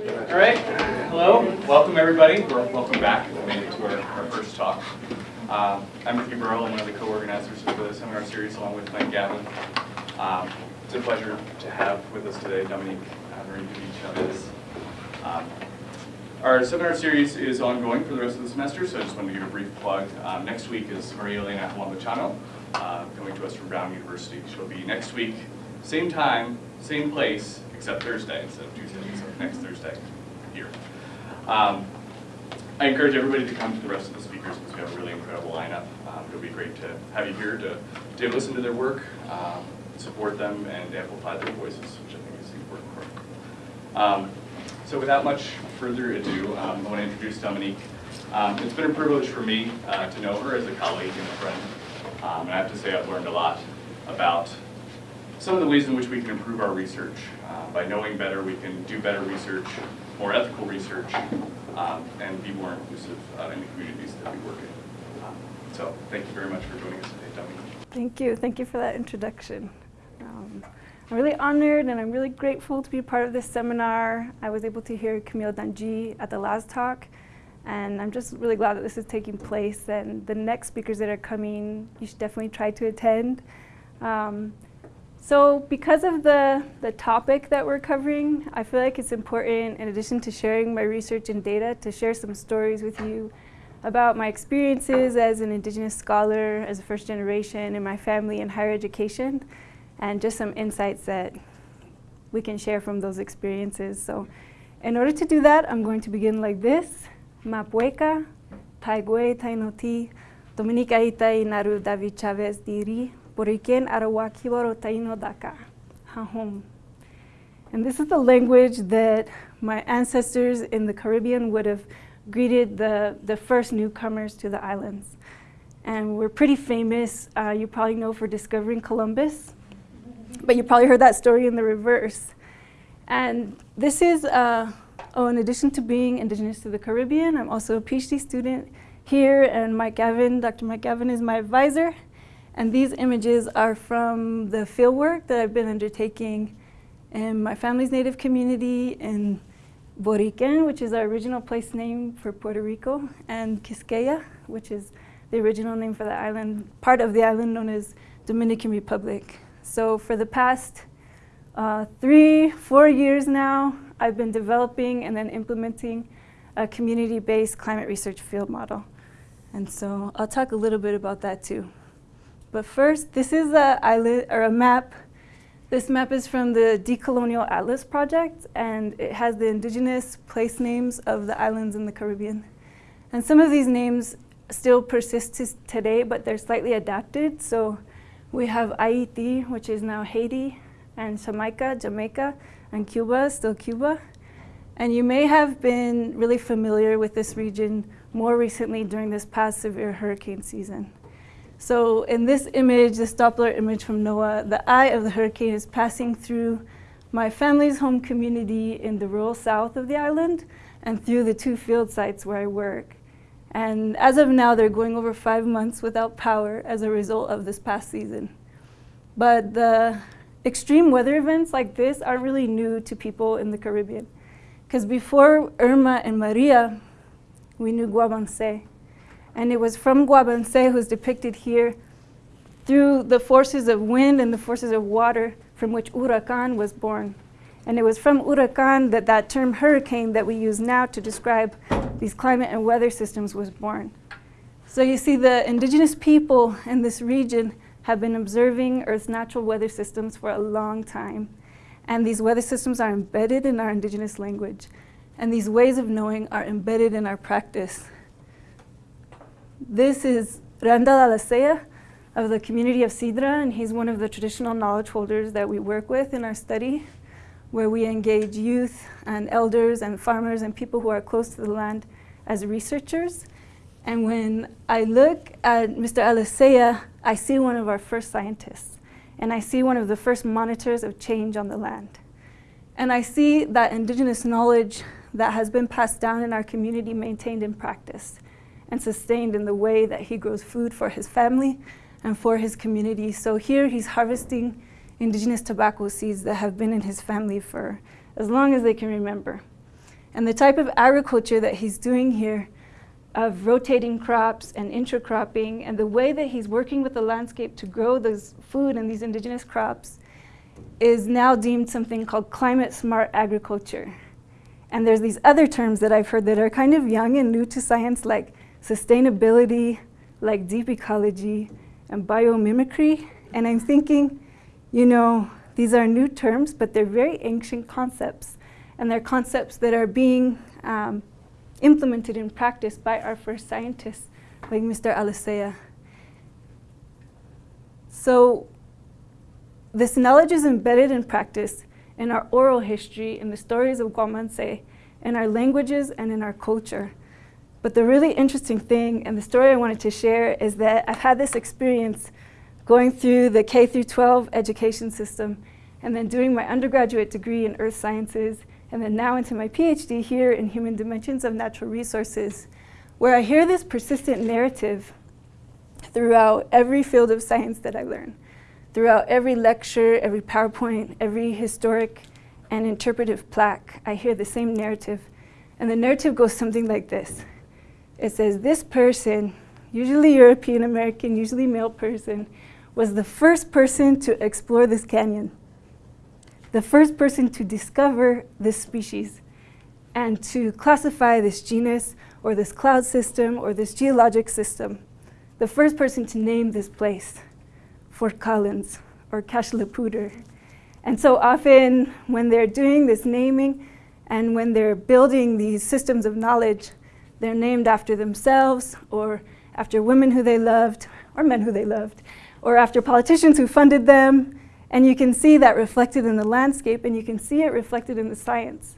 All right, hello, welcome everybody. Welcome back to our, our first talk. Um, I'm Ricky Burrell, I'm one of the co-organizers of the seminar series along with Mike Gavin. Um, it's a pleasure to have with us today Dominique Marinkovic Chavez. Um, our seminar series is ongoing for the rest of the semester, so I just wanted to give a brief plug. Um, next week is Maria Elena Montechano, uh, coming to us from Brown University. She'll be next week, same time, same place, except Thursday instead of Tuesday, so next Thursday here. Um, I encourage everybody to come to the rest of the speakers because we have a really incredible lineup. Um, it'll be great to have you here to, to listen to their work, um, support them, and amplify their voices, which I think is important part. Um, so without much further ado, um, I want to introduce Dominique. Um, it's been a privilege for me uh, to know her as a colleague and a friend. And I have to say I've learned a lot about some of the ways in which we can improve our research. Uh, by knowing better, we can do better research, more ethical research, um, and be more inclusive uh, in the communities that we work in. Um, so thank you very much for joining us today, Dominique. Thank you. Thank you for that introduction. Um, I'm really honored and I'm really grateful to be part of this seminar. I was able to hear Camille Danji at the last talk, and I'm just really glad that this is taking place. And the next speakers that are coming, you should definitely try to attend. Um, so because of the, the topic that we're covering, I feel like it's important, in addition to sharing my research and data, to share some stories with you about my experiences as an Indigenous scholar, as a first generation in my family in higher education, and just some insights that we can share from those experiences. So in order to do that, I'm going to begin like this. Mapueka, Taigwe, Tainoti, Dominica Itai, Naru David Chavez Diri, Taino Daka, Hahom. And this is the language that my ancestors in the Caribbean would have greeted the, the first newcomers to the islands. And we're pretty famous, uh, you probably know, for discovering Columbus, but you probably heard that story in the reverse. And this is, uh, oh, in addition to being indigenous to the Caribbean, I'm also a PhD student here, and Mike Gavin, Dr. Mike Gavin is my advisor. And these images are from the fieldwork that I've been undertaking in my family's native community in Boriken, which is our original place name for Puerto Rico, and Quisqueya, which is the original name for the island, part of the island known as Dominican Republic. So for the past uh, three, four years now, I've been developing and then implementing a community-based climate research field model. And so I'll talk a little bit about that too. But first, this is a island or a map. This map is from the Decolonial Atlas Project, and it has the indigenous place names of the islands in the Caribbean. And some of these names still persist today, but they're slightly adapted. So we have Haiti, which is now Haiti, and Jamaica, Jamaica, and Cuba, still Cuba. And you may have been really familiar with this region more recently during this past severe hurricane season. So in this image, this Doppler image from NOAA, the eye of the hurricane is passing through my family's home community in the rural south of the island and through the two field sites where I work. And as of now, they're going over five months without power as a result of this past season. But the extreme weather events like this are really new to people in the Caribbean. Because before Irma and Maria, we knew Guabanse. And it was from Guabanse, who's depicted here, through the forces of wind and the forces of water from which Huracan was born. And it was from Huracan that that term hurricane that we use now to describe these climate and weather systems was born. So you see the indigenous people in this region have been observing Earth's natural weather systems for a long time. And these weather systems are embedded in our indigenous language. And these ways of knowing are embedded in our practice. This is Randall Alicea of the community of Cidra, and he's one of the traditional knowledge holders that we work with in our study, where we engage youth and elders and farmers and people who are close to the land as researchers. And when I look at Mr. Alicea, I see one of our first scientists, and I see one of the first monitors of change on the land. And I see that indigenous knowledge that has been passed down in our community maintained in practice and sustained in the way that he grows food for his family and for his community. So here he's harvesting indigenous tobacco seeds that have been in his family for as long as they can remember. And the type of agriculture that he's doing here of rotating crops and intercropping and the way that he's working with the landscape to grow this food and these indigenous crops is now deemed something called climate smart agriculture. And there's these other terms that I've heard that are kind of young and new to science like sustainability, like deep ecology, and biomimicry. And I'm thinking, you know, these are new terms, but they're very ancient concepts. And they're concepts that are being um, implemented in practice by our first scientists, like Mr. Alicea. So this knowledge is embedded in practice in our oral history, in the stories of Guabanse, in our languages, and in our culture. But the really interesting thing, and the story I wanted to share, is that I've had this experience going through the K through 12 education system, and then doing my undergraduate degree in earth sciences, and then now into my PhD here in human dimensions of natural resources, where I hear this persistent narrative throughout every field of science that I learn throughout every lecture, every PowerPoint, every historic and interpretive plaque, I hear the same narrative. And the narrative goes something like this. It says, this person, usually European American, usually male person, was the first person to explore this canyon, the first person to discover this species, and to classify this genus, or this cloud system, or this geologic system, the first person to name this place. Fort Collins or Cache la Poudre. And so often when they're doing this naming and when they're building these systems of knowledge, they're named after themselves or after women who they loved or men who they loved or after politicians who funded them. And you can see that reflected in the landscape and you can see it reflected in the science.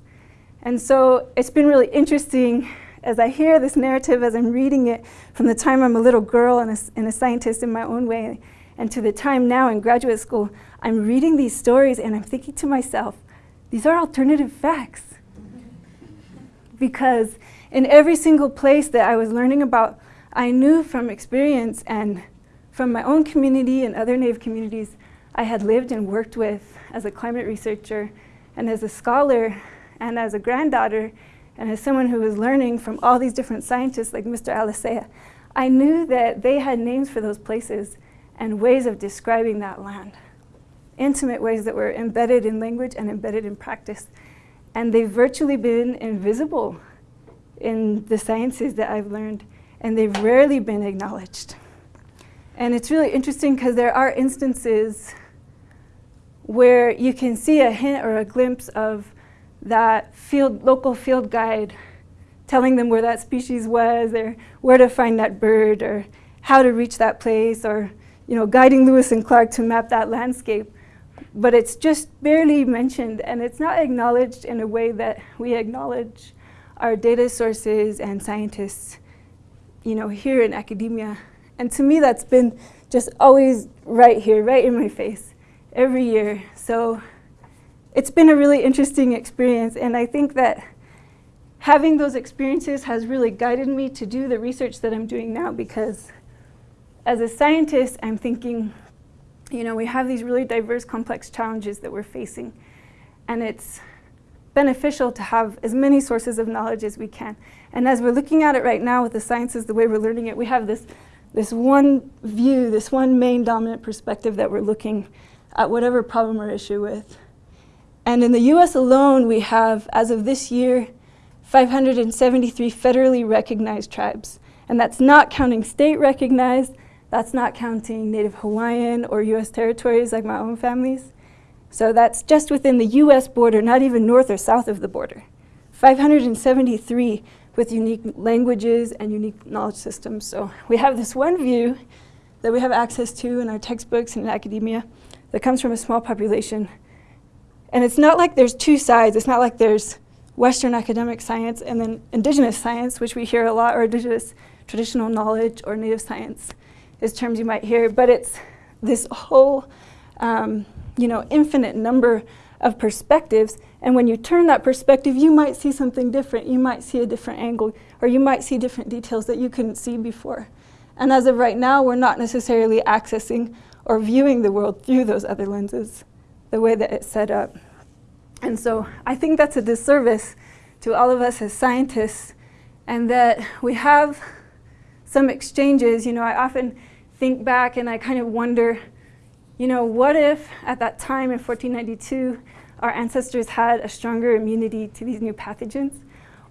And so it's been really interesting as I hear this narrative, as I'm reading it from the time I'm a little girl and a, and a scientist in my own way, and to the time now in graduate school, I'm reading these stories and I'm thinking to myself, these are alternative facts. because in every single place that I was learning about, I knew from experience and from my own community and other Native communities I had lived and worked with as a climate researcher and as a scholar and as a granddaughter and as someone who was learning from all these different scientists like Mr. Alicea, I knew that they had names for those places and ways of describing that land. Intimate ways that were embedded in language and embedded in practice. And they've virtually been invisible in the sciences that I've learned, and they've rarely been acknowledged. And it's really interesting because there are instances where you can see a hint or a glimpse of that field, local field guide telling them where that species was or where to find that bird or how to reach that place or you know, guiding Lewis and Clark to map that landscape. But it's just barely mentioned and it's not acknowledged in a way that we acknowledge our data sources and scientists, you know, here in academia. And to me, that's been just always right here, right in my face, every year. So it's been a really interesting experience. And I think that having those experiences has really guided me to do the research that I'm doing now because as a scientist, I'm thinking, you know, we have these really diverse, complex challenges that we're facing. And it's beneficial to have as many sources of knowledge as we can. And as we're looking at it right now with the sciences, the way we're learning it, we have this, this one view, this one main dominant perspective that we're looking at whatever problem or issue with. And in the US alone, we have, as of this year, 573 federally recognized tribes. And that's not counting state recognized, that's not counting Native Hawaiian or US territories like my own families. So that's just within the US border, not even north or south of the border. 573 with unique languages and unique knowledge systems. So we have this one view that we have access to in our textbooks and in academia that comes from a small population. And it's not like there's two sides. It's not like there's Western academic science and then indigenous science, which we hear a lot, or indigenous traditional knowledge or native science is terms you might hear, but it's this whole, um, you know, infinite number of perspectives. And when you turn that perspective, you might see something different. You might see a different angle, or you might see different details that you couldn't see before. And as of right now, we're not necessarily accessing or viewing the world through those other lenses, the way that it's set up. And so I think that's a disservice to all of us as scientists and that we have some exchanges. You know, I often think back and I kind of wonder, you know, what if at that time in 1492 our ancestors had a stronger immunity to these new pathogens?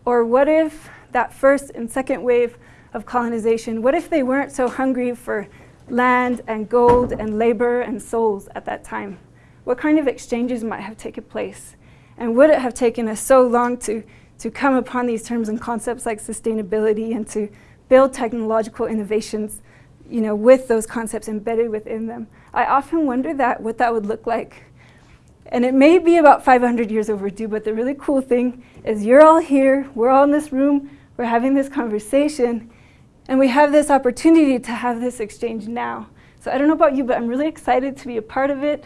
Or what if that first and second wave of colonization, what if they weren't so hungry for land and gold and labor and souls at that time? What kind of exchanges might have taken place? And would it have taken us so long to, to come upon these terms and concepts like sustainability and to build technological innovations you know, with those concepts embedded within them? I often wonder that, what that would look like. And it may be about 500 years overdue, but the really cool thing is you're all here, we're all in this room, we're having this conversation, and we have this opportunity to have this exchange now. So I don't know about you, but I'm really excited to be a part of it.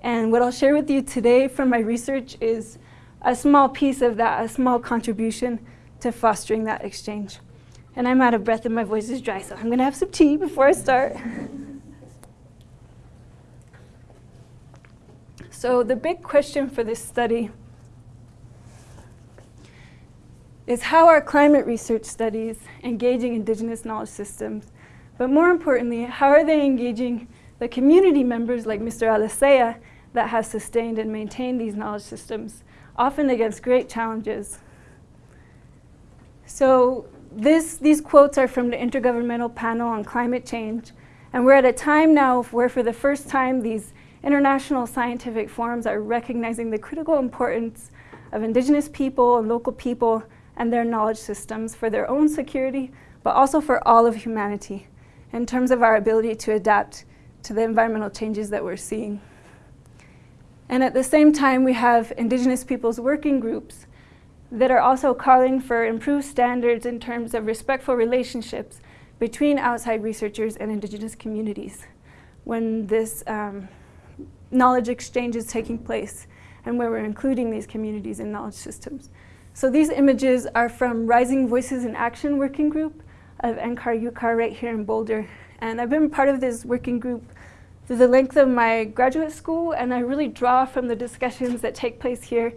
And what I'll share with you today from my research is a small piece of that, a small contribution to fostering that exchange. And I'm out of breath and my voice is dry, so I'm gonna have some tea before I start. So the big question for this study is how are climate research studies engaging indigenous knowledge systems? But more importantly, how are they engaging the community members like Mr. Alicea that have sustained and maintained these knowledge systems, often against great challenges. So this, these quotes are from the Intergovernmental Panel on Climate Change, and we're at a time now where for the first time these international scientific forums are recognizing the critical importance of indigenous people and local people and their knowledge systems for their own security, but also for all of humanity in terms of our ability to adapt to the environmental changes that we're seeing. And at the same time, we have indigenous peoples working groups that are also calling for improved standards in terms of respectful relationships between outside researchers and indigenous communities when this um, knowledge exchange is taking place and where we're including these communities in knowledge systems. So these images are from Rising Voices in Action working group of NCAR UCAR right here in Boulder. And I've been part of this working group through the length of my graduate school and I really draw from the discussions that take place here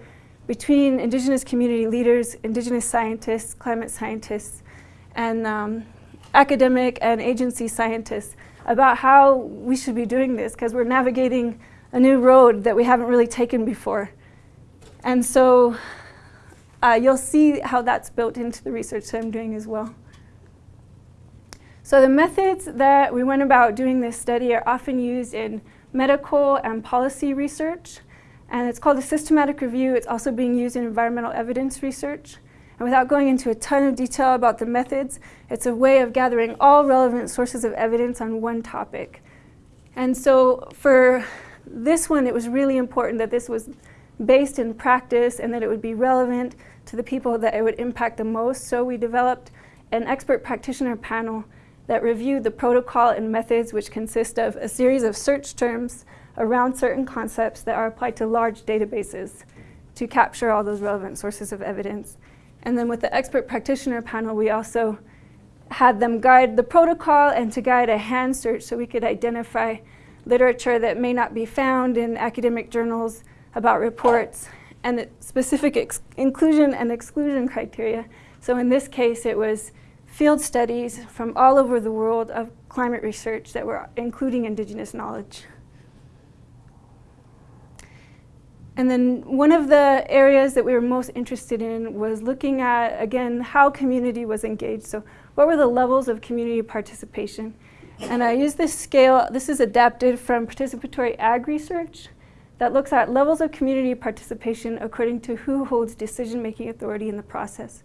between indigenous community leaders, indigenous scientists, climate scientists, and um, academic and agency scientists about how we should be doing this because we're navigating a new road that we haven't really taken before. And so uh, you'll see how that's built into the research that I'm doing as well. So the methods that we went about doing this study are often used in medical and policy research. And it's called a systematic review. It's also being used in environmental evidence research. And without going into a ton of detail about the methods, it's a way of gathering all relevant sources of evidence on one topic. And so for this one, it was really important that this was based in practice and that it would be relevant to the people that it would impact the most. So we developed an expert practitioner panel that reviewed the protocol and methods which consist of a series of search terms around certain concepts that are applied to large databases to capture all those relevant sources of evidence. And then with the expert practitioner panel, we also had them guide the protocol and to guide a hand search so we could identify literature that may not be found in academic journals about reports and specific inclusion and exclusion criteria. So in this case, it was field studies from all over the world of climate research that were including indigenous knowledge. And then one of the areas that we were most interested in was looking at, again, how community was engaged. So what were the levels of community participation? And I use this scale, this is adapted from participatory ag research that looks at levels of community participation according to who holds decision-making authority in the process.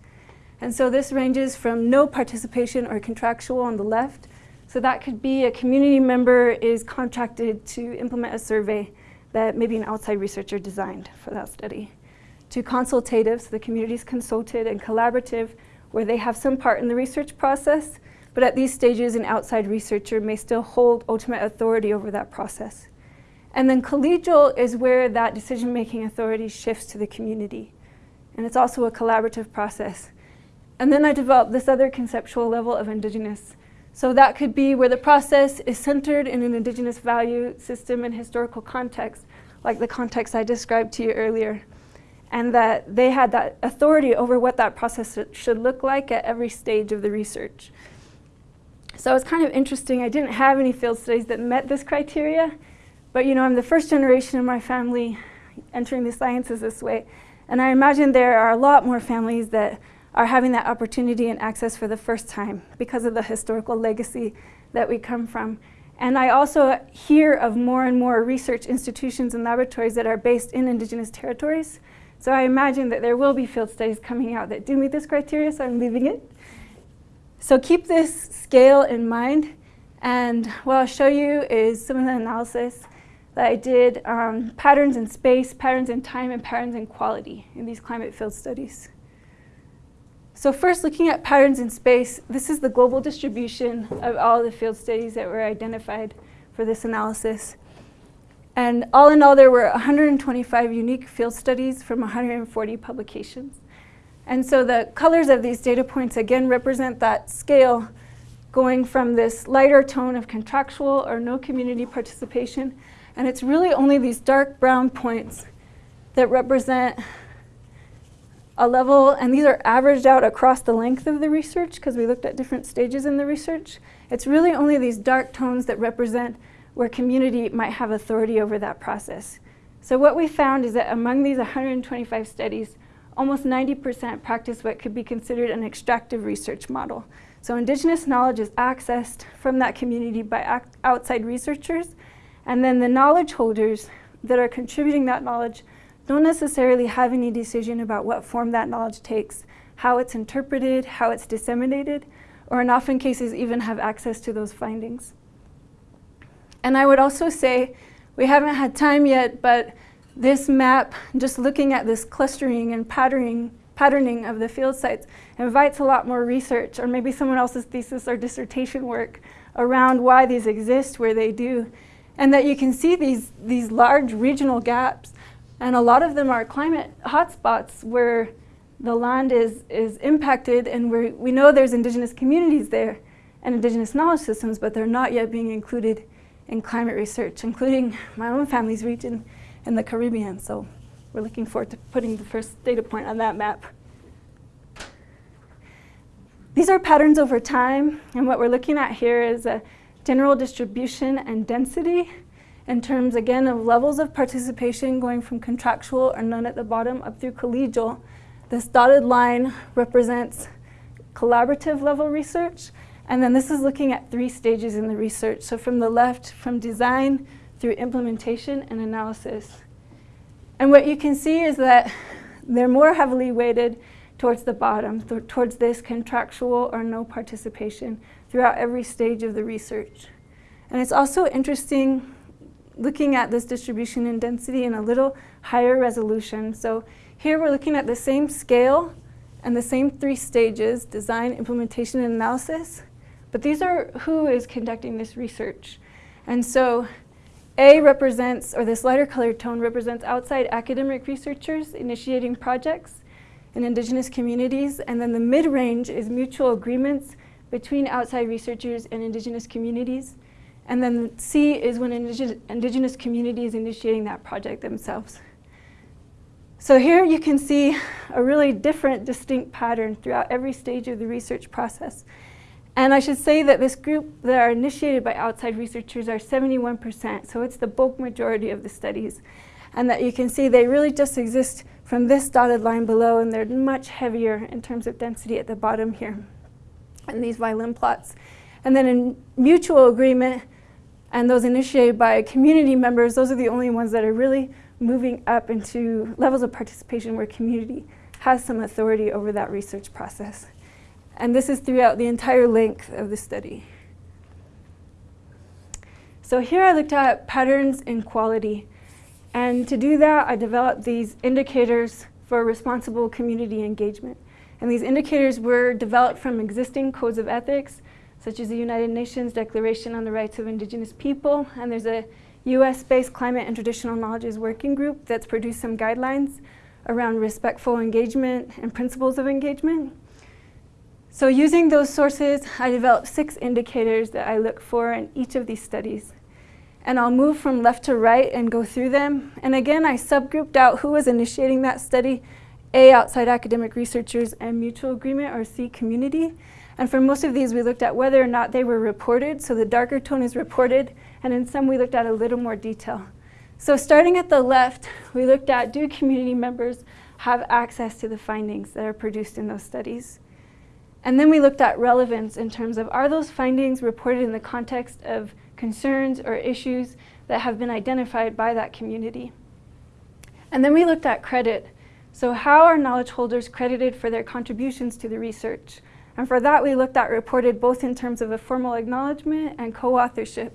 And so this ranges from no participation or contractual on the left. So that could be a community member is contracted to implement a survey that maybe an outside researcher designed for that study. To consultative, so the community is consulted, and collaborative, where they have some part in the research process, but at these stages an outside researcher may still hold ultimate authority over that process. And then collegial is where that decision-making authority shifts to the community. And it's also a collaborative process. And then I developed this other conceptual level of indigenous, so that could be where the process is centered in an indigenous value system and historical context, like the context I described to you earlier. and that they had that authority over what that process should look like at every stage of the research. So it's kind of interesting. I didn't have any field studies that met this criteria, but you know, I'm the first generation of my family entering the sciences this way. And I imagine there are a lot more families that are having that opportunity and access for the first time because of the historical legacy that we come from. And I also hear of more and more research institutions and laboratories that are based in Indigenous territories. So I imagine that there will be field studies coming out that do meet this criteria, so I'm leaving it. So keep this scale in mind. And what I'll show you is some of the analysis that I did, um, patterns in space, patterns in time, and patterns in quality in these climate field studies. So first, looking at patterns in space, this is the global distribution of all the field studies that were identified for this analysis. And all in all, there were 125 unique field studies from 140 publications. And so the colors of these data points again represent that scale going from this lighter tone of contractual or no community participation and it's really only these dark brown points that represent a level, and these are averaged out across the length of the research because we looked at different stages in the research. It's really only these dark tones that represent where community might have authority over that process. So what we found is that among these 125 studies, almost 90% practice what could be considered an extractive research model. So indigenous knowledge is accessed from that community by outside researchers and then the knowledge holders that are contributing that knowledge don't necessarily have any decision about what form that knowledge takes, how it's interpreted, how it's disseminated, or in often cases even have access to those findings. And I would also say, we haven't had time yet, but this map, just looking at this clustering and patterning, patterning of the field sites, invites a lot more research, or maybe someone else's thesis or dissertation work around why these exist where they do, and that you can see these, these large regional gaps. And a lot of them are climate hotspots where the land is, is impacted and where we know there's indigenous communities there and indigenous knowledge systems, but they're not yet being included in climate research, including my own family's region in the Caribbean. So we're looking forward to putting the first data point on that map. These are patterns over time, and what we're looking at here is a general distribution and density in terms, again, of levels of participation going from contractual or none at the bottom up through collegial. This dotted line represents collaborative level research, and then this is looking at three stages in the research. So from the left, from design through implementation and analysis. And what you can see is that they're more heavily weighted towards the bottom, th towards this contractual or no participation throughout every stage of the research. And it's also interesting looking at this distribution in density in a little higher resolution. So here we're looking at the same scale and the same three stages, design, implementation, and analysis. But these are who is conducting this research. And so A represents, or this lighter colored tone represents outside academic researchers initiating projects in indigenous communities. And then the mid-range is mutual agreements between outside researchers and indigenous communities. And then C is when indig indigenous communities initiating that project themselves. So here you can see a really different, distinct pattern throughout every stage of the research process. And I should say that this group that are initiated by outside researchers are 71%, so it's the bulk majority of the studies. And that you can see they really just exist from this dotted line below, and they're much heavier in terms of density at the bottom here and these violin plots. And then in mutual agreement, and those initiated by community members, those are the only ones that are really moving up into levels of participation where community has some authority over that research process. And this is throughout the entire length of the study. So here I looked at patterns in quality. And to do that, I developed these indicators for responsible community engagement. And these indicators were developed from existing codes of ethics, such as the United Nations Declaration on the Rights of Indigenous People. And there's a US-based Climate and Traditional Knowledges Working Group that's produced some guidelines around respectful engagement and principles of engagement. So using those sources, I developed six indicators that I look for in each of these studies. And I'll move from left to right and go through them. And again, I subgrouped out who was initiating that study, A, outside academic researchers, and mutual agreement, or C, community. And for most of these, we looked at whether or not they were reported. So the darker tone is reported, and in some we looked at a little more detail. So starting at the left, we looked at do community members have access to the findings that are produced in those studies? And then we looked at relevance in terms of are those findings reported in the context of concerns or issues that have been identified by that community. And then we looked at credit. So how are knowledge holders credited for their contributions to the research? And for that, we looked at reported both in terms of a formal acknowledgement and co-authorship.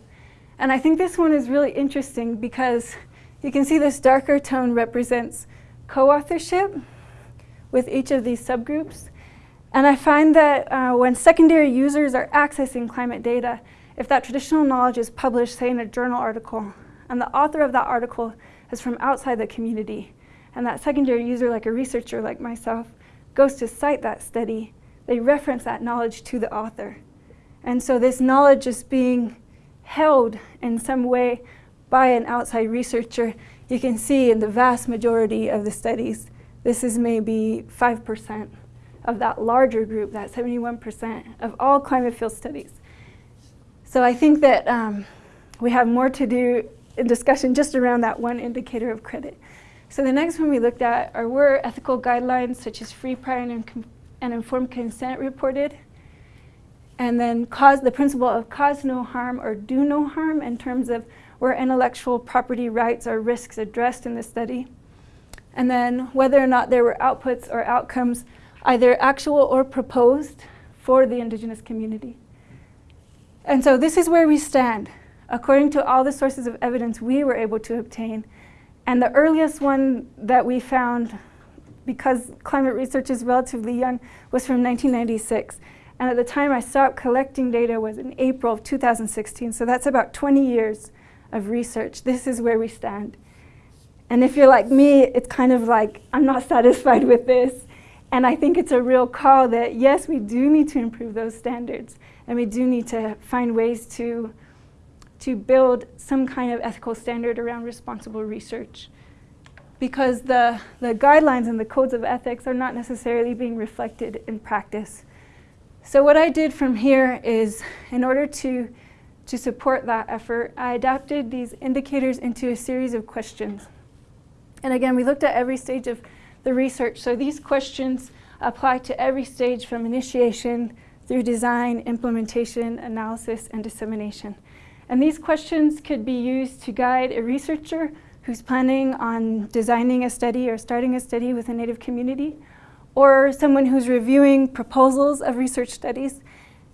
And I think this one is really interesting because you can see this darker tone represents co-authorship with each of these subgroups. And I find that uh, when secondary users are accessing climate data, if that traditional knowledge is published, say in a journal article, and the author of that article is from outside the community, and that secondary user, like a researcher like myself, goes to cite that study, they reference that knowledge to the author. And so this knowledge is being held in some way by an outside researcher. You can see in the vast majority of the studies, this is maybe 5% of that larger group, that 71% of all climate field studies. So I think that um, we have more to do in discussion just around that one indicator of credit. So the next one we looked at are were ethical guidelines such as free, prior, and, and informed consent reported. And then cause the principle of cause no harm or do no harm in terms of were intellectual property rights or risks addressed in the study. And then whether or not there were outputs or outcomes either actual or proposed for the indigenous community. And so this is where we stand. According to all the sources of evidence we were able to obtain, and the earliest one that we found, because climate research is relatively young, was from 1996. And at the time I stopped collecting data was in April of 2016, so that's about 20 years of research. This is where we stand. And if you're like me, it's kind of like, I'm not satisfied with this. And I think it's a real call that, yes, we do need to improve those standards. And we do need to find ways to, to build some kind of ethical standard around responsible research. Because the, the guidelines and the codes of ethics are not necessarily being reflected in practice. So what I did from here is, in order to, to support that effort, I adapted these indicators into a series of questions. And again, we looked at every stage of the research. So these questions apply to every stage from initiation through design, implementation, analysis, and dissemination. And these questions could be used to guide a researcher who's planning on designing a study or starting a study with a Native community, or someone who's reviewing proposals of research studies.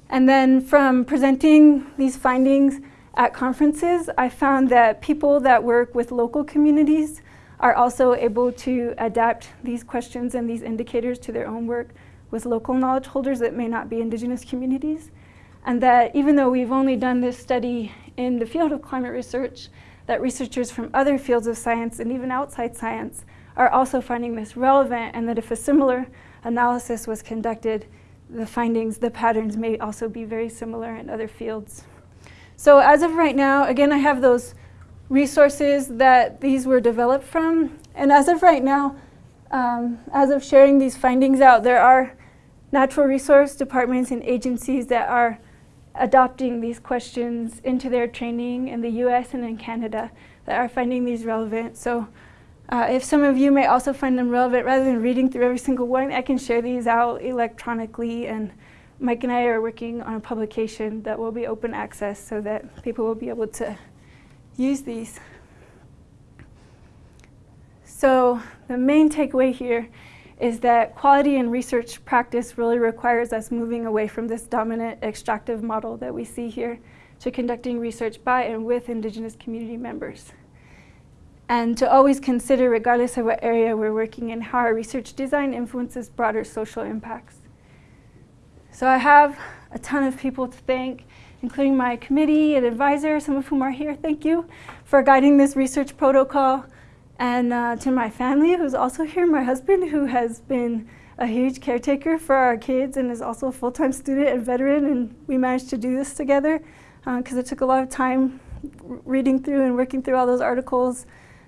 And then from presenting these findings at conferences, I found that people that work with local communities are also able to adapt these questions and these indicators to their own work with local knowledge holders that may not be indigenous communities. And that even though we've only done this study in the field of climate research, that researchers from other fields of science and even outside science are also finding this relevant and that if a similar analysis was conducted, the findings, the patterns may also be very similar in other fields. So as of right now, again, I have those resources that these were developed from. And as of right now, um, as of sharing these findings out, there are natural resource departments and agencies that are adopting these questions into their training in the US and in Canada that are finding these relevant. So uh, if some of you may also find them relevant, rather than reading through every single one, I can share these out electronically and Mike and I are working on a publication that will be open access so that people will be able to use these. So the main takeaway here is that quality in research practice really requires us moving away from this dominant extractive model that we see here to conducting research by and with Indigenous community members. And to always consider, regardless of what area we're working in, how our research design influences broader social impacts. So I have a ton of people to thank including my committee and advisor, some of whom are here. Thank you for guiding this research protocol. And uh, to my family, who's also here, my husband, who has been a huge caretaker for our kids and is also a full-time student and veteran, and we managed to do this together because uh, it took a lot of time reading through and working through all those articles,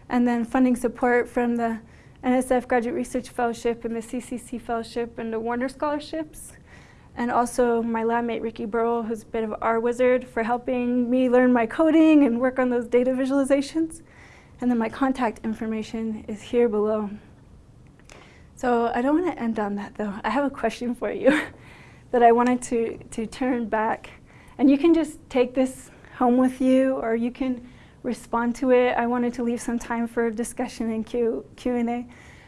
and then funding support from the NSF Graduate Research Fellowship and the CCC Fellowship and the Warner Scholarships. And also my lab mate Ricky Burrow, who's a bit of R wizard, for helping me learn my coding and work on those data visualizations. And then my contact information is here below. So I don't want to end on that though. I have a question for you that I wanted to, to turn back. And you can just take this home with you or you can respond to it. I wanted to leave some time for discussion and Q, Q&A.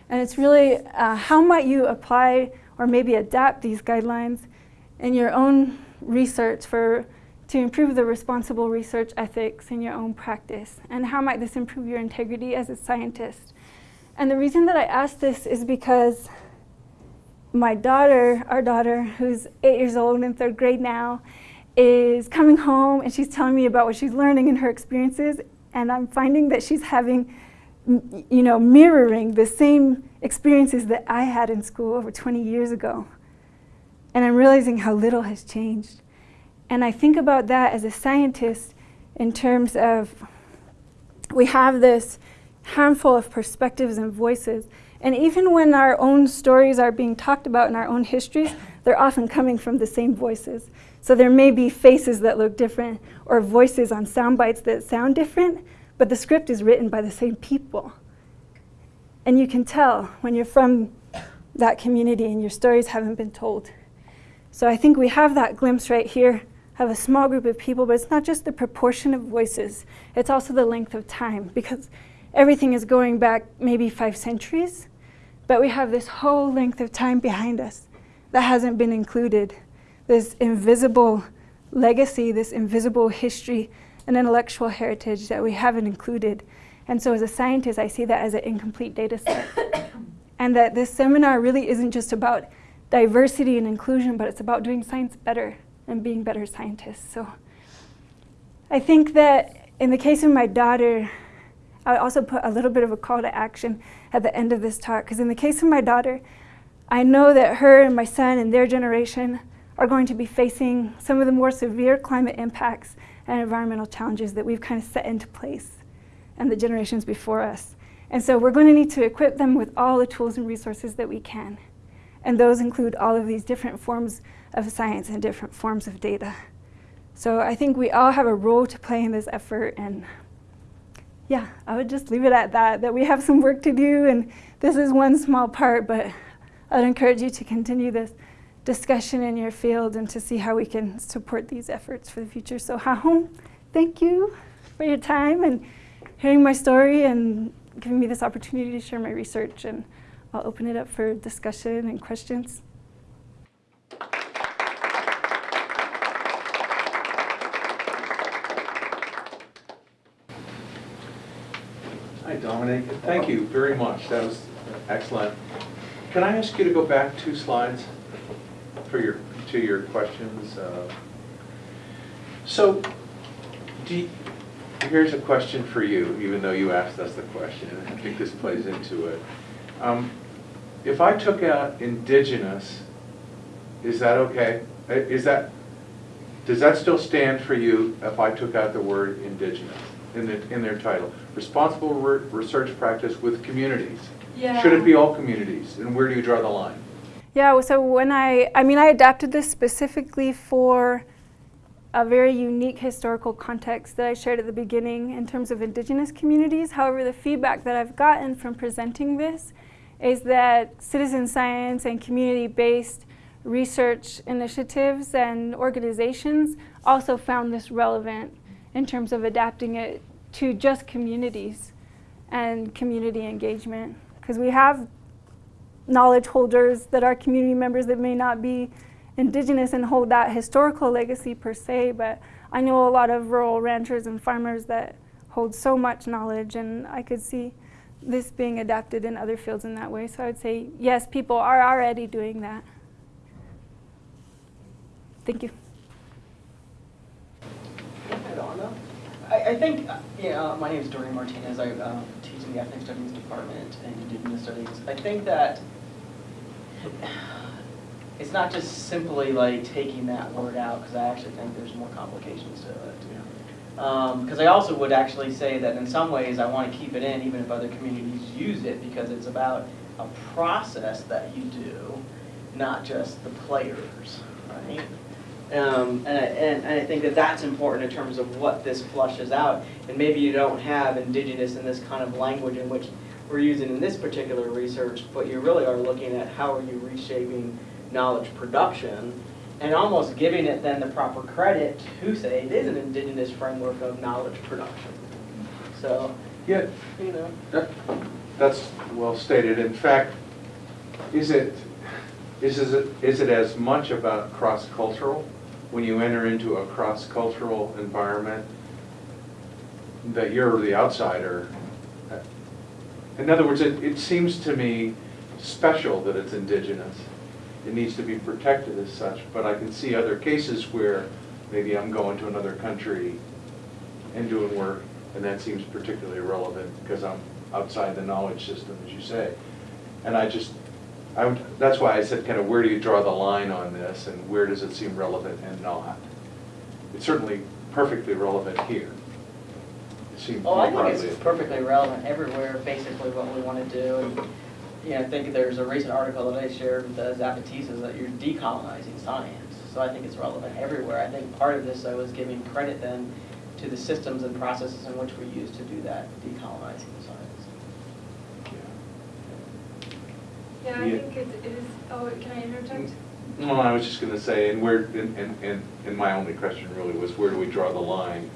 And it's really uh, how might you apply or maybe adapt these guidelines in your own research for to improve the responsible research ethics in your own practice? And how might this improve your integrity as a scientist? And the reason that I ask this is because my daughter, our daughter, who's eight years old in third grade now, is coming home and she's telling me about what she's learning and her experiences. And I'm finding that she's having, you know, mirroring the same experiences that I had in school over 20 years ago. And I'm realizing how little has changed. And I think about that as a scientist in terms of we have this handful of perspectives and voices. And even when our own stories are being talked about in our own histories, they're often coming from the same voices. So there may be faces that look different or voices on sound bites that sound different, but the script is written by the same people. And you can tell when you're from that community and your stories haven't been told. So I think we have that glimpse right here have a small group of people, but it's not just the proportion of voices, it's also the length of time because everything is going back maybe five centuries, but we have this whole length of time behind us that hasn't been included. This invisible legacy, this invisible history and intellectual heritage that we haven't included. And so as a scientist, I see that as an incomplete data set. and that this seminar really isn't just about diversity and inclusion, but it's about doing science better and being better scientists. So I think that in the case of my daughter, I also put a little bit of a call to action at the end of this talk, because in the case of my daughter, I know that her and my son and their generation are going to be facing some of the more severe climate impacts and environmental challenges that we've kind of set into place and the generations before us. And so we're going to need to equip them with all the tools and resources that we can. And those include all of these different forms of science and different forms of data. So I think we all have a role to play in this effort and yeah, I would just leave it at that, that we have some work to do and this is one small part, but I'd encourage you to continue this discussion in your field and to see how we can support these efforts for the future. So Hahom, thank you for your time and hearing my story and giving me this opportunity to share my research and I'll open it up for discussion and questions. Hi, Dominic. Thank you very much. That was excellent. Can I ask you to go back two slides for your, to your questions? Uh, So, you- here's a question for you, even though you asked us the question, I think this plays into it. Um, If I took out indigenous, is that okay? Uh, Is that, does that still stand for you if I took out the word indigenous in the, in their title? Responsible re- research practice with communities. Yeah. Should it be all communities, and where do you draw the line? Yeah, so when I, I mean, I adapted this specifically for a very unique historical context that I shared at the beginning in terms of indigenous communities. However, the feedback that I've gotten from presenting this is that citizen science and community-based research initiatives and organizations also found this relevant in terms of adapting it to just communities and community engagement. Because we have knowledge holders that are community members that may not be indigenous and hold that historical legacy per se, but I know a lot of rural ranchers and farmers that hold so much knowledge and I could see this being adapted in other fields in that way. So I would say, yes, people are already doing that. Thank you. I, I think, uh, yeah, my name is Dorian Martinez. I uh, teach in the Ethnic Studies Department and Indigenous Studies. I think that it's not just simply like taking that word out, because I actually think there's more complications to it. Because I also would actually say that in some ways, I want to keep it in even if other communities use it, because it's about a process that you do, not just the players, right? Um, and, I, and, and I think that that's important in terms of what this flushes out. And maybe you don't have indigenous in this kind of language in which we're using in this particular research, but you really are looking at how are you reshaping knowledge production and almost giving it then the proper credit to say it is an indigenous framework of knowledge production. So, Yeah, you know. that- that's well stated. In fact, is it, is, is it, is it as much about cross-cultural? When you enter into a cross-cultural environment, that you're the outsider? In other words, it, it seems to me special that it's indigenous. It needs to be protected as such, but I can see other cases where maybe I'm going to another country and doing work, and that seems particularly relevant because I'm outside the knowledge system, as you say. And I just, I, would- that's why I said kind of where do you draw the line on this and where does it seem relevant and not? It's certainly perfectly relevant here. It seems Well, I think it's perfectly relevant everywhere, basically what we want to do. And, you know, I think there's a recent article that I shared with the Zapatistas that you're decolonizing science. So I think it's relevant everywhere. I think part of this, I was giving credit then to the systems and processes in which we use to do that, decolonizing the science. Yeah, I Yeah. think it it is, oh, can I interject? No, I was just gonna say, and where, and, and- and, and my only question really was, where do we draw the line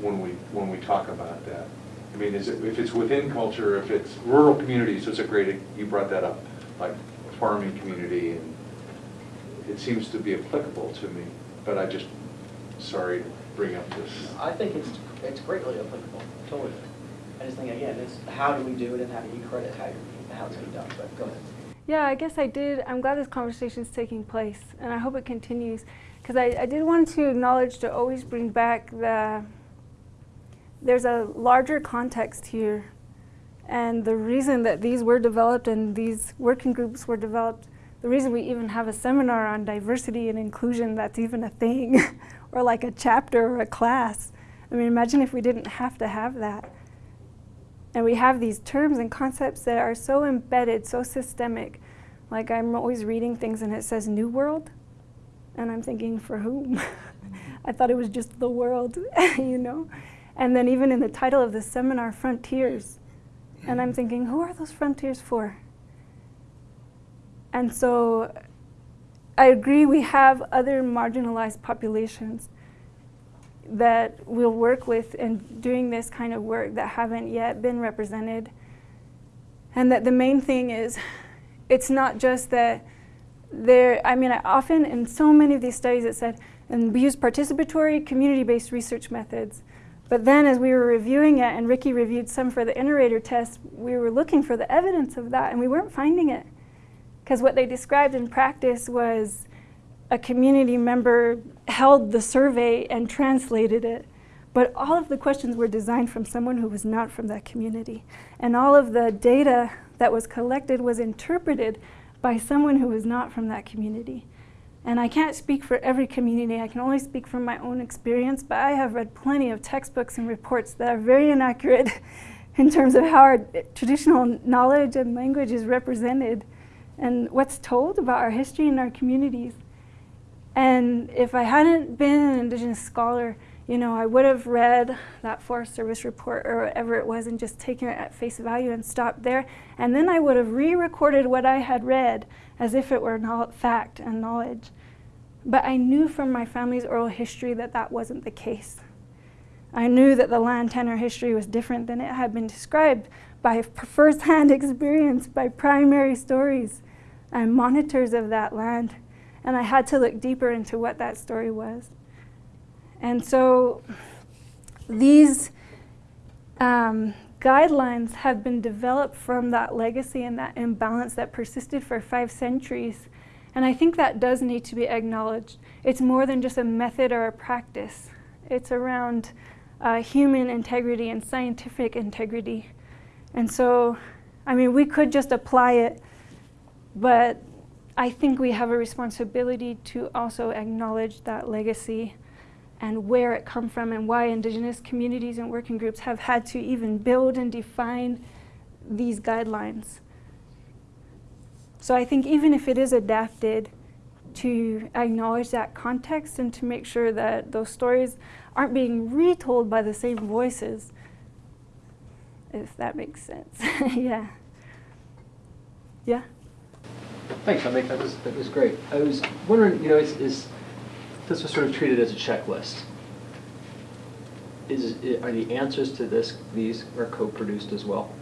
when we, when we talk about that? I mean, is it, if it's within culture, if it's rural communities, it's a great, you brought that up, like farming community, and it seems to be applicable to me, but I just, sorry to bring up this. I think it's, it's greatly applicable, totally. I just think, again, it's how do we do it and how do you credit how you're, how it's being done, but go ahead. Yeah, I guess I did. I'm glad this conversation is taking place, and I hope it continues. Because I, I did want to acknowledge to always bring back the, there's a larger context here. And the reason that these were developed and these working groups were developed, the reason we even have a seminar on diversity and inclusion that's even a thing, or like a chapter or a class. I mean, imagine if we didn't have to have that. And we have these terms and concepts that are so embedded, so systemic. Like I'm always reading things and it says New World, and I'm thinking, for whom? I thought it was just the world, you know? And then even in the title of the seminar, Frontiers. And I'm hmm. thinking, who are those frontiers for? And so I agree we have other marginalized populations that we'll work with in doing this kind of work that haven't yet been represented. And that the main thing is, it's not just that there, I mean, I often in so many of these studies it said, and we use participatory community-based research methods. But then as we were reviewing it, and Ricky reviewed some for the inter-rater test, we were looking for the evidence of that, and we weren't finding it. Because what they described in practice was a community member held the survey and translated it. But all of the questions were designed from someone who was not from that community. And all of the data that was collected was interpreted by someone who was not from that community. And I can't speak for every community, I can only speak from my own experience, but I have read plenty of textbooks and reports that are very inaccurate in terms of how our traditional knowledge and language is represented and what's told about our history and our communities. And if I hadn't been an Indigenous scholar, you know, I would have read that Forest Service report or whatever it was and just taken it at face value and stopped there. And then I would have re-recorded what I had read as if it were fact and knowledge. But I knew from my family's oral history that that wasn't the case. I knew that the land tenure history was different than it had been described by first-hand experience, by primary stories and monitors of that land. And I had to look deeper into what that story was. And so these um, guidelines have been developed from that legacy and that imbalance that persisted for five centuries. And I think that does need to be acknowledged. It's more than just a method or a practice. It's around uh, human integrity and scientific integrity. And so, I mean, we could just apply it, but I think we have a responsibility to also acknowledge that legacy and where it come from and why indigenous communities and working groups have had to even build and define these guidelines. So I think even if it is adapted, to acknowledge that context and to make sure that those stories aren't being retold by the same voices, if that makes sense. yeah. Yeah? Thanks, I think that was, that was great. I was wondering, you know, is, this was sort of treated as a checklist. Is, are the answers to this, these are co-produced as well?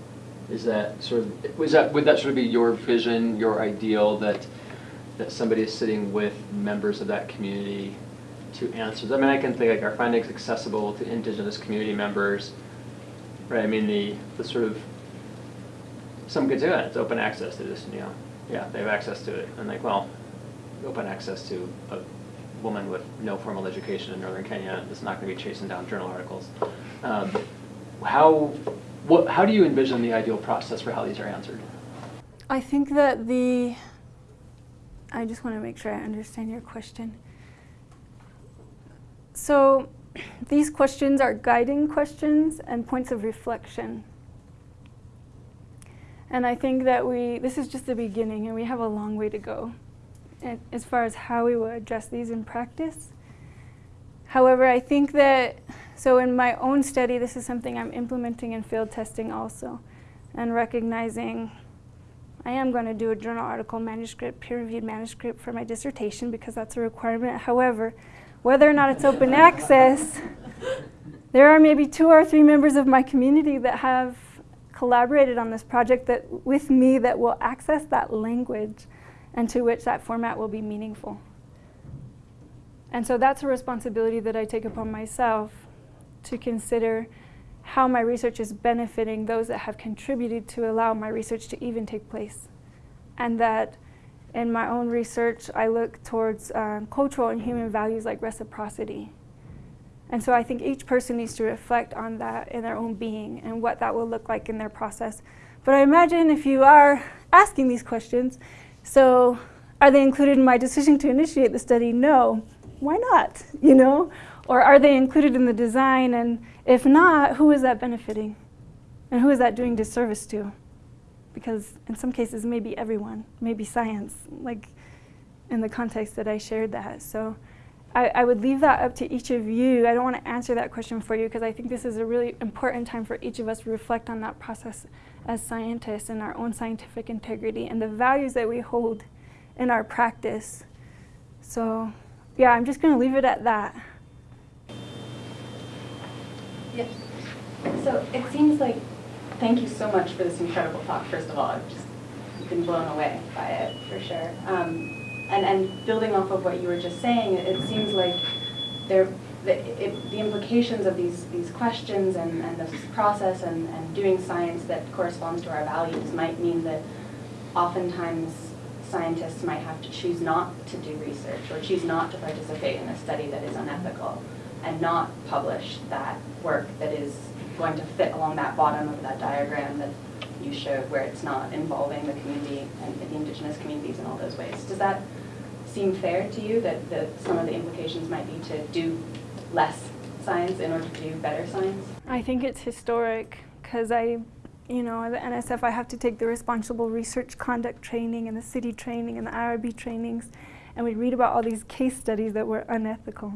Is that sort of, was that, would that sort of be your vision, your ideal, that, that somebody is sitting with members of that community to answer? I mean, I can think like, are findings accessible to indigenous community members? Right, I mean, the, the sort of, some could say, "Oh, it's open access to this, you know, yeah, they have access to it. And like, well, open access to a woman with no formal education in northern Kenya is not gonna be chasing down journal articles. Um, How, what, how do you envision the ideal process for how these are answered? I think that the. I just want to make sure I understand your question. So, these questions are guiding questions and points of reflection. And I think that we, this is just the beginning, and we have a long way to go as far as how we will address these in practice. However, I think that, so in my own study, this is something I'm implementing in field testing also, and recognizing I am going to do a journal article manuscript, peer reviewed manuscript for my dissertation because that's a requirement. However, whether or not it's open access, there are maybe two or three members of my community that have collaborated on this project that with me that will access that language and to which that format will be meaningful. And so that's a responsibility that I take upon myself to consider how my research is benefiting those that have contributed to allow my research to even take place. And that in my own research, I look towards um, cultural and human values like reciprocity. And so I think each person needs to reflect on that in their own being and what that will look like in their process. But I imagine if you are asking these questions, so are they included in my decision to initiate the study? No. Why not? You know? Or are they included in the design? And if not, who is that benefiting? And who is that doing disservice to? Because in some cases, maybe everyone, maybe science, like in the context that I shared that. So I, I would leave that up to each of you. I don't want to answer that question for you because I think this is a really important time for each of us to reflect on that process as scientists and our own scientific integrity and the values that we hold in our practice. So, yeah, I'm just going to leave it at that. Yes. So it seems like, thank you so much for this incredible talk, first of all. I've just been blown away by it, for sure. Um, and, and building off of what you were just saying, it, it seems like there, the, it, the implications of these, these questions and, and this process and, and doing science that corresponds to our values might mean that oftentimes scientists might have to choose not to do research or choose not to participate in a study that is unethical and not publish that work that is going to fit along that bottom of that diagram that you showed where it's not involving the community and the indigenous communities in all those ways. Does that seem fair to you that, that some of the implications might be to do less science in order to do better science? I think it's historic because I, you know, at the NSF, I have to take the responsible research conduct training and the CITI training and the IRB trainings, and we read about all these case studies that were unethical.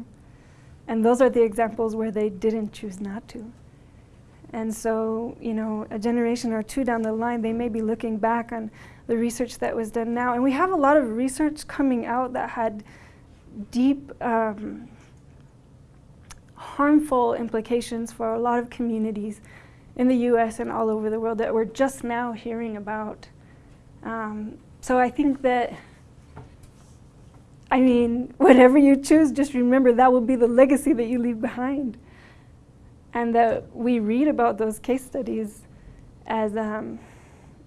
And those are the examples where they didn't choose not to. And so, you know, a generation or two down the line, they may be looking back on the research that was done now. And we have a lot of research coming out that had deep um, harmful implications for a lot of communities in the US and all over the world that we're just now hearing about. Um, so I think that, I mean, whatever you choose, just remember that will be the legacy that you leave behind. And that we read about those case studies as, um,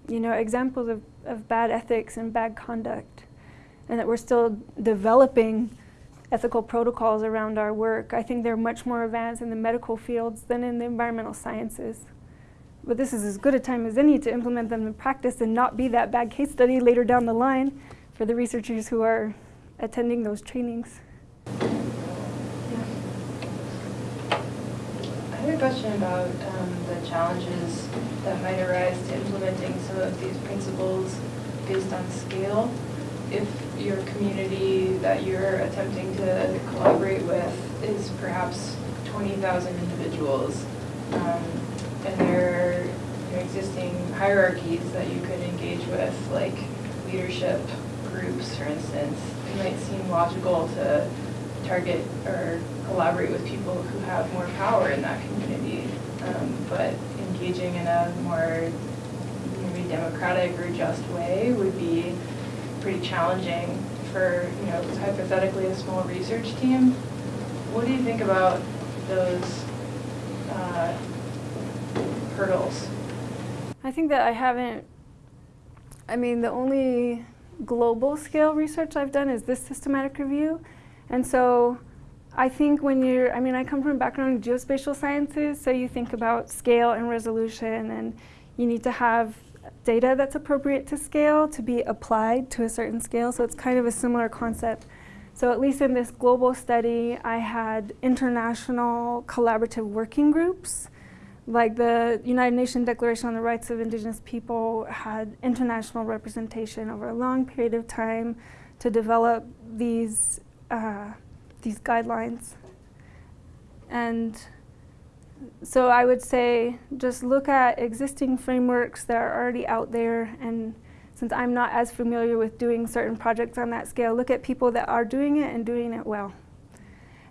you know, examples of, of bad ethics and bad conduct. And that we're still developing ethical protocols around our work. I think they're much more advanced in the medical fields than in the environmental sciences. But this is as good a time as any to implement them in practice and not be that bad case study later down the line for the researchers who are attending those trainings. Question about um, the challenges that might arise to implementing some of these principles based on scale. If your community that you're attempting to collaborate with is perhaps 20,000 individuals, um, and there are existing hierarchies that you could engage with, like leadership groups, for instance, it might seem logical to target or collaborate with people who have more power in that community. Um, but engaging in a more maybe democratic or just way would be pretty challenging for, you know, hypothetically a small research team. What do you think about those uh, hurdles? I think that I haven't, I mean, the only global scale research I've done is this systematic review. And so I think when you're, I mean, I come from a background in geospatial sciences, so you think about scale and resolution, and you need to have data that's appropriate to scale to be applied to a certain scale. So it's kind of a similar concept. So at least in this global study, I had international collaborative working groups. Like the United Nations Declaration on the Rights of Indigenous People had international representation over a long period of time to develop these uh, these guidelines. And so I would say just look at existing frameworks that are already out there and since I'm not as familiar with doing certain projects on that scale, look at people that are doing it and doing it well.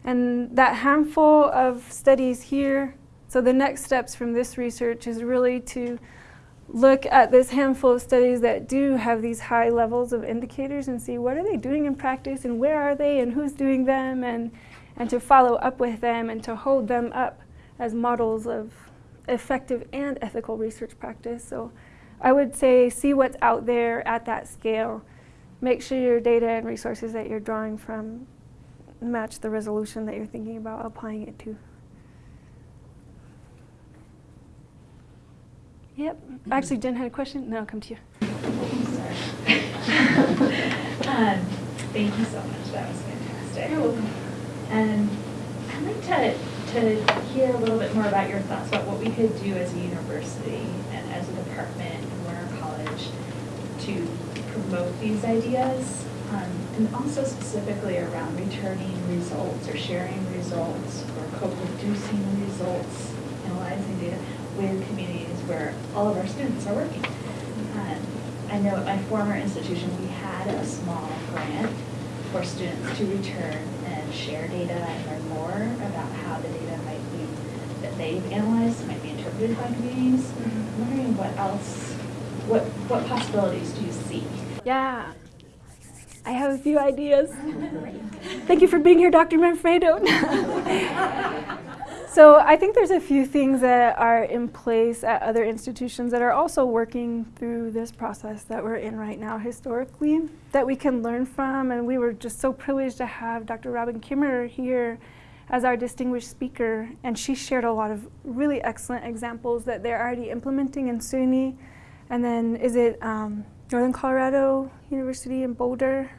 And that handful of studies here, so the next steps from this research is really to look at this handful of studies that do have these high levels of indicators and see what are they doing in practice and where are they and who's doing them and, and to follow up with them and to hold them up as models of effective and ethical research practice. So I would say see what's out there at that scale. Make sure your data and resources that you're drawing from match the resolution that you're thinking about applying it to. Yep. Actually, Jen had a question. No, I'll come to you. Um, Thank you so much, that was fantastic. And I'd like to, to hear a little bit more about your thoughts about what we could do as a university and as a department and Warner College to promote these ideas, um, and also specifically around returning results or sharing results or co-producing results, analyzing data where all of our students are working. Um, I know at my former institution, we had a small grant for students to return and share data and learn more about how the data might be, that they've analyzed, might be interpreted by communities. I'm wondering what else, what, what possibilities do you see? Yeah. I have a few ideas. Thank you for being here, Dr. Manfredo. so I think there's a few things that are in place at other institutions that are also working through this process that we're in right now historically that we can learn from. And we were just so privileged to have Dr. Robin Kimmerer here as our distinguished speaker. And she shared a lot of really excellent examples that they're already implementing in SUNY. And then is it um, Northern Colorado University in Boulder?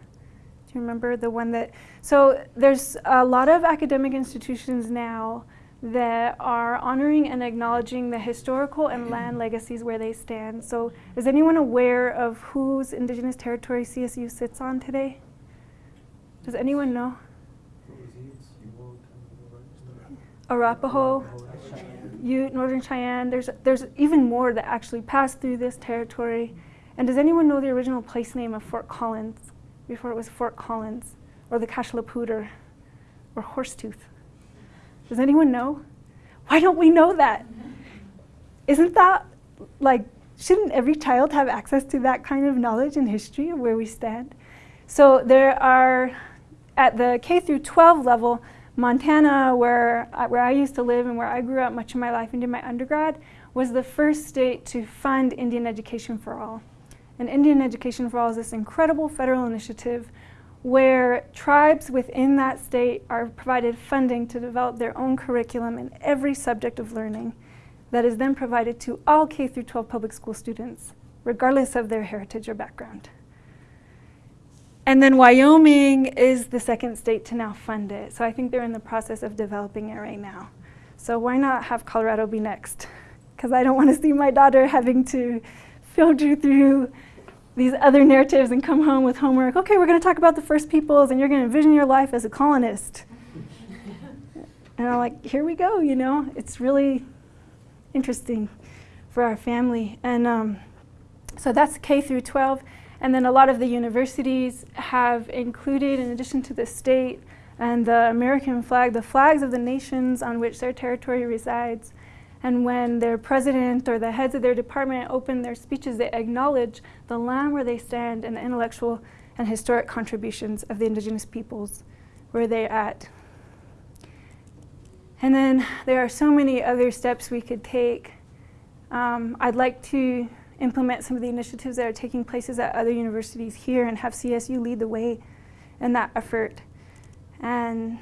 Do you remember the one that? So there's a lot of academic institutions now that are honoring and acknowledging the historical and land mm-hmm. legacies where they stand. So is anyone aware of whose indigenous territory CSU sits on today? Does anyone know? Arapaho, Ute, Northern Cheyenne. There's, there's even more that actually pass through this territory. And does anyone know the original place name of Fort Collins before it was Fort Collins or the Cache la Poudre or Horsetooth? Does anyone know? Why don't we know that? Isn't that like, shouldn't every child have access to that kind of knowledge and history of where we stand? So there are, at the K through 12 level, Montana, where, I- where I used to live and where I grew up much of my life and did my undergrad, was the first state to fund Indian Education for All. And Indian Education for All is this incredible federal initiative where tribes within that state are provided funding to develop their own curriculum in every subject of learning that is then provided to all K through 12 public school students, regardless of their heritage or background. And then Wyoming is the second state to now fund it. So I think they're in the process of developing it right now. So why not have Colorado be next? Because I don't want to see my daughter having to filter through these other narratives and come home with homework. Okay, we're going to talk about the first peoples and you're going to envision your life as a colonist. and I'm like, here we go, you know? It's really interesting for our family. And um, so that's K through 12. And then a lot of the universities have included, in addition to the state and the American flag, the flags of the nations on which their territory resides. And when their president or the heads of their department open their speeches, they acknowledge the land where they stand and the intellectual and historic contributions of the indigenous peoples where they're at. And then there are so many other steps we could take. Um, I'd like to implement some of the initiatives that are taking places at other universities here and have CSU lead the way in that effort. And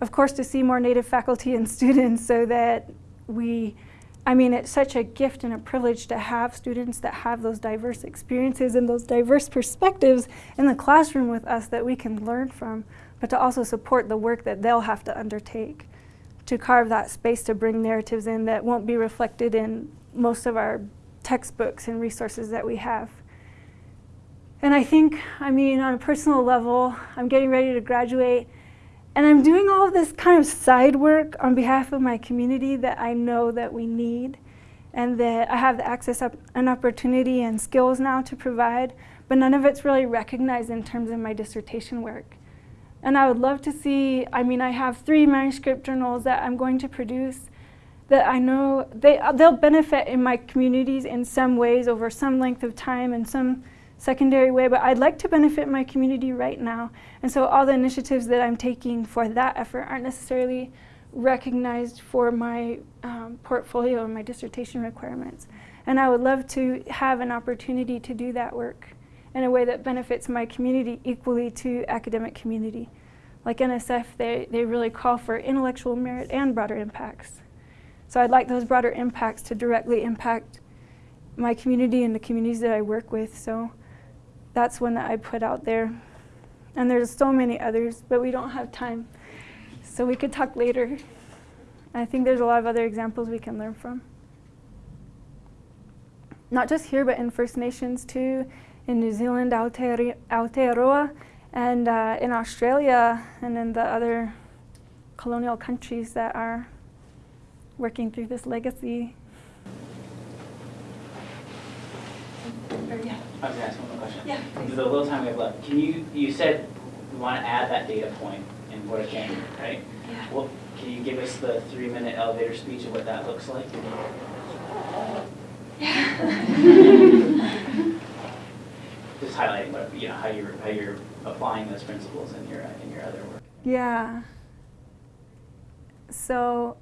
of course to see more Native faculty and students so that we, I mean it's such a gift and a privilege to have students that have those diverse experiences and those diverse perspectives in the classroom with us that we can learn from, but to also support the work that they'll have to undertake to carve that space to bring narratives in that won't be reflected in most of our textbooks and resources that we have. And I think, I mean, on a personal level, I'm getting ready to graduate and I'm doing all of this kind of side work on behalf of my community that I know that we need and that I have the access up and opportunity and skills now to provide, but none of it's really recognized in terms of my dissertation work. And I would love to see, I mean, I have three manuscript journals that I'm going to produce that I know they, they'll benefit in my communities in some ways over some length of time and some secondary way, but I'd like to benefit my community right now. And so all the initiatives that I'm taking for that effort aren't necessarily recognized for my um, portfolio and my dissertation requirements. And I would love to have an opportunity to do that work in a way that benefits my community equally to academic community. Like NSF, they, they really call for intellectual merit and broader impacts. So I'd like those broader impacts to directly impact my community and the communities that I work with. So that's one that I put out there. And there's so many others, but we don't have time. So we could talk later. I think there's a lot of other examples we can learn from. Not just here, but in First Nations too, in New Zealand, Aotearoa, and uh, in Australia, and in the other colonial countries that are working through this legacy. I was gonna ask one more question. Yeah. The little time we have left, can you, you said we want to add that data point in Porta Canyon, right? Yeah. Well, can you give us the three-minute elevator speech of what that looks like? Yeah. Just highlighting what, you know, how you're, how you're applying those principles in your, in your other work. Yeah. So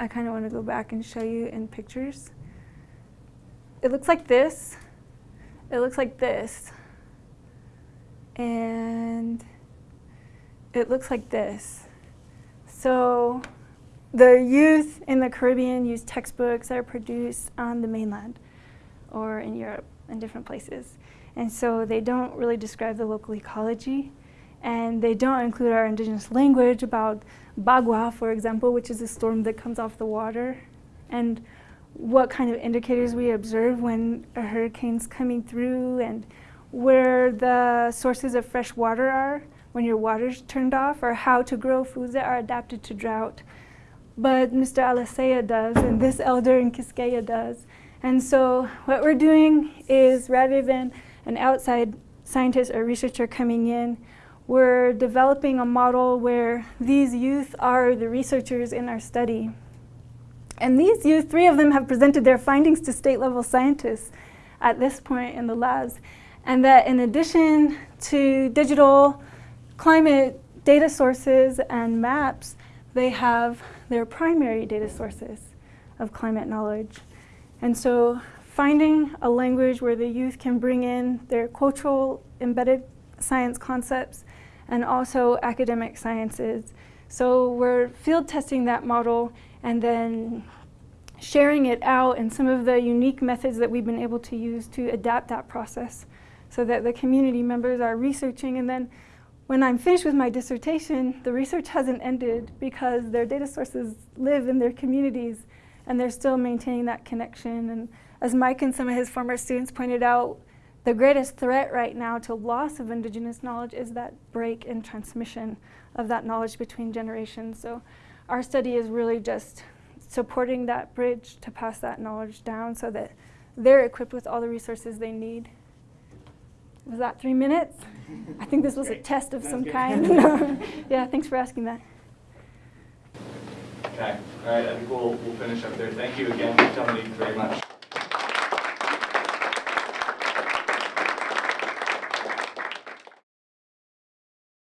I kind of want to go back and show you in pictures. It looks like this. It looks like this. And it looks like this. So the youth in the Caribbean use textbooks that are produced on the mainland or in Europe in different places. And so they don't really describe the local ecology and they don't include our indigenous language about bagua, for example, which is a storm that comes off the water, and what kind of indicators we observe when a hurricane's coming through and where the sources of fresh water are when your water's turned off or how to grow foods that are adapted to drought. But Mr. Alicea does and this elder in Quisqueya does. And so what we're doing is rather than an outside scientist or researcher coming in, we're developing a model where these youth are the researchers in our study. And these youth, three of them have presented their findings to state level scientists at this point in the labs. And that in addition to digital climate data sources and maps, they have their primary data sources of climate knowledge. And so finding a language where the youth can bring in their cultural embedded science concepts and also academic sciences. So we're field testing that model and then sharing it out and some of the unique methods that we've been able to use to adapt that process so that the community members are researching and then when I'm finished with my dissertation, the research hasn't ended because their data sources live in their communities and they're still maintaining that connection. And as Mike and some of his former students pointed out, the greatest threat right now to loss of indigenous knowledge is that break in transmission of that knowledge between generations. So our study is really just supporting that bridge to pass that knowledge down so that they're equipped with all the resources they need. Was that three minutes? I think this was a test of That was some good. kind. yeah, thanks for asking that. Okay, all right, I think we'll, we'll finish up there. Thank you again, Dominique, very much.